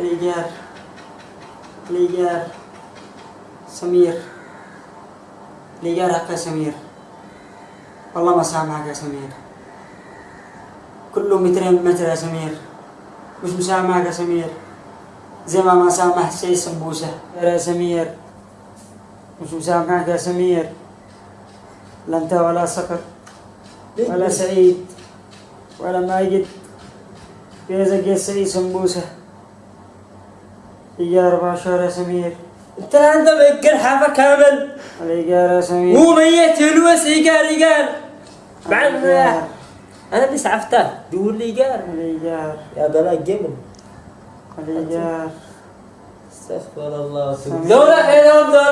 الإيجار الإيجار سمير الإيجار حق سمير والله ما سامحك يا سمير كله مترين متر يا سمير مش مسامحك يا سمير زي ما ما سامح شيء سمبوسة يا سمير مش مسامحك يا سمير لا انت ولا صقر ولا سعيد ولا ماجد بيزك يا سعيد سمبوسة إيجار أربع شهور يا سمير. أنت انت مأجر حافة كامل. الإيجار يا سمير. مو ميت فلوس إيجار إيجار. بعد أنا اللي سعفته دور لي إيجار. الإيجار يا بلا جبل الإيجار استغفر الله. سمير. دولة خيرهم دولة الآن